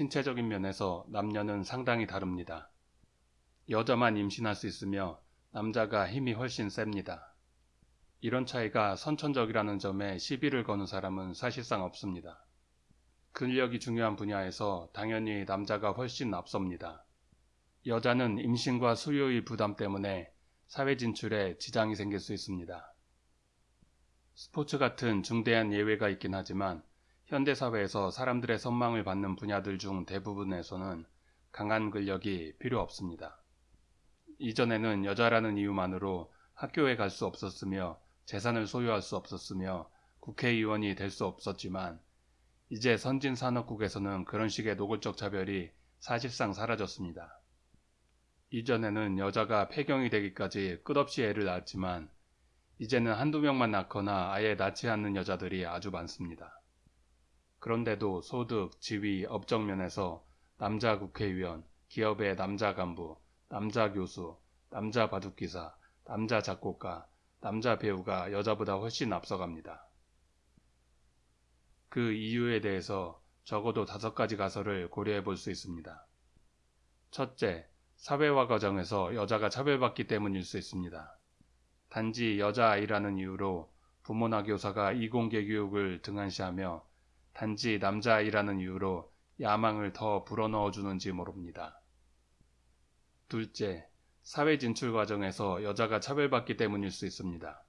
신체적인 면에서 남녀는 상당히 다릅니다. 여자만 임신할 수 있으며 남자가 힘이 훨씬 셉니다. 이런 차이가 선천적이라는 점에 시비를 거는 사람은 사실상 없습니다. 근력이 중요한 분야에서 당연히 남자가 훨씬 앞섭니다. 여자는 임신과 수요의 부담 때문에 사회 진출에 지장이 생길 수 있습니다. 스포츠 같은 중대한 예외가 있긴 하지만 현대사회에서 사람들의 선망을 받는 분야들 중 대부분에서는 강한 근력이 필요 없습니다. 이전에는 여자라는 이유만으로 학교에 갈 수 없었으며 재산을 소유할 수 없었으며 국회의원이 될 수 없었지만 이제 선진 산업국에서는 그런 식의 노골적 차별이 사실상 사라졌습니다. 이전에는 여자가 폐경이 되기까지 끝없이 애를 낳았지만 이제는 한두 명만 낳거나 아예 낳지 않는 여자들이 아주 많습니다. 그런데도 소득, 지위, 업적 면에서 남자 국회의원, 기업의 남자 간부, 남자 교수, 남자 바둑기사, 남자 작곡가, 남자 배우가 여자보다 훨씬 앞서갑니다. 그 이유에 대해서 적어도 다섯 가지 가설을 고려해 볼 수 있습니다. 첫째, 사회화 과정에서 여자가 차별받기 때문일 수 있습니다. 단지 여자아이라는 이유로 부모나 교사가 이공계 교육을 등한시하며 단지 남자아이라는 이유로 야망을 더 불어넣어 주는지 모릅니다. 둘째, 사회 진출 과정에서 여자가 차별받기 때문일 수 있습니다.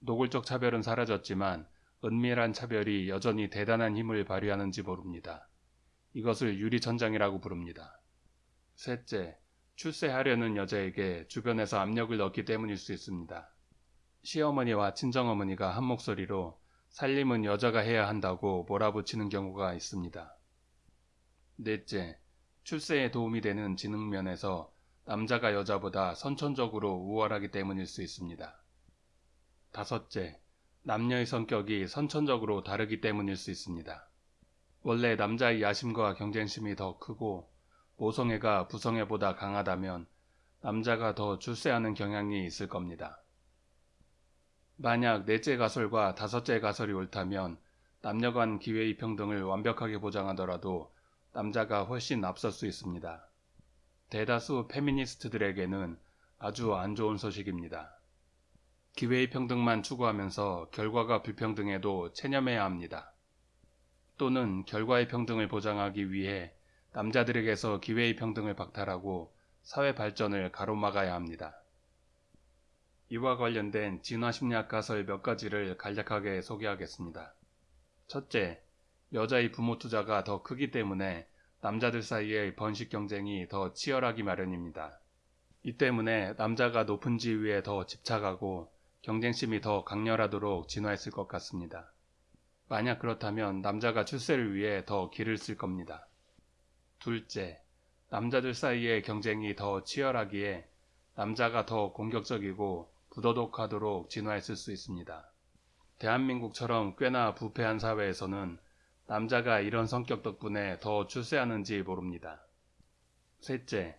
노골적 차별은 사라졌지만 은밀한 차별이 여전히 대단한 힘을 발휘하는지 모릅니다. 이것을 유리천장이라고 부릅니다. 셋째, 출세하려는 여자에게 주변에서 압력을 넣기 때문일 수 있습니다. 시어머니와 친정어머니가 한 목소리로 살림은 여자가 해야 한다고 몰아붙이는 경우가 있습니다. 넷째, 출세에 도움이 되는 지능면에서 남자가 여자보다 선천적으로 우월하기 때문일 수 있습니다. 다섯째, 남녀의 성격이 선천적으로 다르기 때문일 수 있습니다. 원래 남자의 야심과 경쟁심이 더 크고 모성애가 부성애보다 강하다면 남자가 더 출세하는 경향이 있을 겁니다. 만약 넷째 가설과 다섯째 가설이 옳다면 남녀 간 기회의 평등을 완벽하게 보장하더라도 남자가 훨씬 앞설 수 있습니다. 대다수 페미니스트들에게는 아주 안 좋은 소식입니다. 기회의 평등만 추구하면서 결과가 불평등해도 체념해야 합니다. 또는 결과의 평등을 보장하기 위해 남자들에게서 기회의 평등을 박탈하고 사회 발전을 가로막아야 합니다. 이와 관련된 진화심리학 가설 몇 가지를 간략하게 소개하겠습니다. 첫째, 여자의 부모 투자가 더 크기 때문에 남자들 사이의 번식 경쟁이 더 치열하기 마련입니다. 이 때문에 남자가 높은 지위에 더 집착하고 경쟁심이 더 강렬하도록 진화했을 것 같습니다. 만약 그렇다면 남자가 출세를 위해 더 길을 쓸 겁니다. 둘째, 남자들 사이의 경쟁이 더 치열하기에 남자가 더 공격적이고 부도덕하도록 진화했을 수 있습니다. 대한민국처럼 꽤나 부패한 사회에서는 남자가 이런 성격 덕분에 더 출세하는지 모릅니다. 셋째,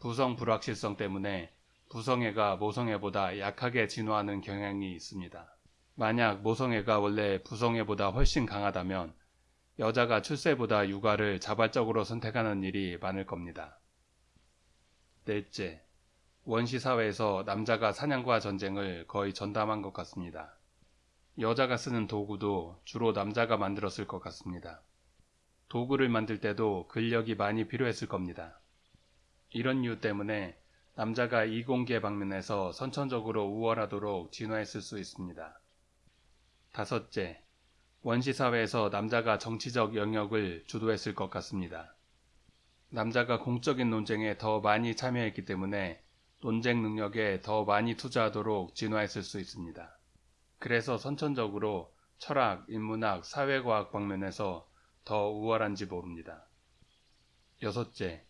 부성 불확실성 때문에 부성애가 모성애보다 약하게 진화하는 경향이 있습니다. 만약 모성애가 원래 부성애보다 훨씬 강하다면 여자가 출세보다 육아를 자발적으로 선택하는 일이 많을 겁니다. 넷째, 원시 사회에서 남자가 사냥과 전쟁을 거의 전담한 것 같습니다. 여자가 쓰는 도구도 주로 남자가 만들었을 것 같습니다. 도구를 만들 때도 근력이 많이 필요했을 겁니다. 이런 이유 때문에 남자가 이공계 방면에서 선천적으로 우월하도록 진화했을 수 있습니다. 다섯째, 원시사회에서 남자가 정치적 영역을 주도했을 것 같습니다. 남자가 공적인 논쟁에 더 많이 참여했기 때문에 논쟁 능력에 더 많이 투자하도록 진화했을 수 있습니다. 그래서 선천적으로 철학, 인문학, 사회과학 방면에서 더 우월한지 모릅니다. 여섯째,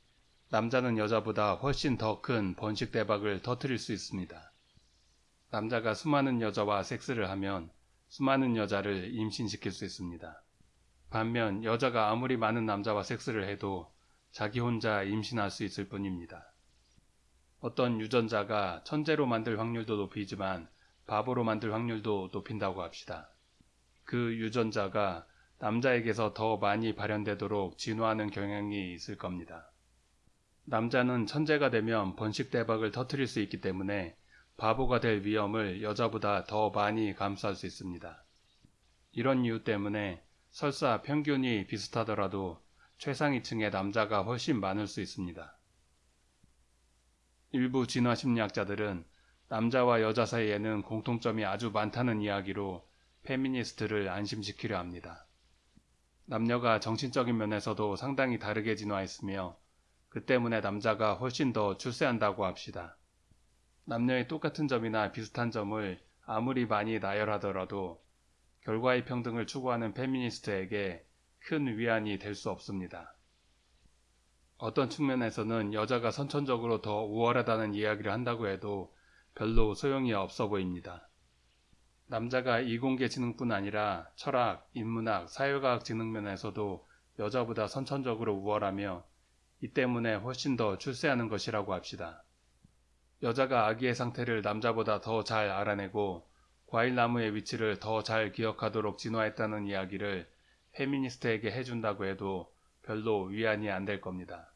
남자는 여자보다 훨씬 더 큰 번식 대박을 터뜨릴 수 있습니다. 남자가 수많은 여자와 섹스를 하면 수많은 여자를 임신시킬 수 있습니다. 반면 여자가 아무리 많은 남자와 섹스를 해도 자기 혼자 임신할 수 있을 뿐입니다. 어떤 유전자가 천재로 만들 확률도 높이지만 바보로 만들 확률도 높인다고 합시다. 그 유전자가 남자에게서 더 많이 발현되도록 진화하는 경향이 있을 겁니다. 남자는 천재가 되면 번식 대박을 터뜨릴 수 있기 때문에 바보가 될 위험을 여자보다 더 많이 감수할 수 있습니다. 이런 이유 때문에 설사 평균이 비슷하더라도 최상위층의 남자가 훨씬 많을 수 있습니다. 일부 진화 심리학자들은 남자와 여자 사이에는 공통점이 아주 많다는 이야기로 페미니스트를 안심시키려 합니다. 남녀가 정신적인 면에서도 상당히 다르게 진화했으며 그 때문에 남자가 훨씬 더 출세한다고 합시다. 남녀의 똑같은 점이나 비슷한 점을 아무리 많이 나열하더라도 결과의 평등을 추구하는 페미니스트에게 큰 위안이 될 수 없습니다. 어떤 측면에서는 여자가 선천적으로 더 우월하다는 이야기를 한다고 해도 별로 소용이 없어 보입니다. 남자가 이공계 지능뿐 아니라 철학, 인문학, 사회과학 지능 면에서도 여자보다 선천적으로 우월하며 이 때문에 훨씬 더 출세하는 것이라고 합시다. 여자가 아기의 상태를 남자보다 더 잘 알아내고 과일나무의 위치를 더 잘 기억하도록 진화했다는 이야기를 페미니스트에게 해준다고 해도 별로 위안이 안 될 겁니다.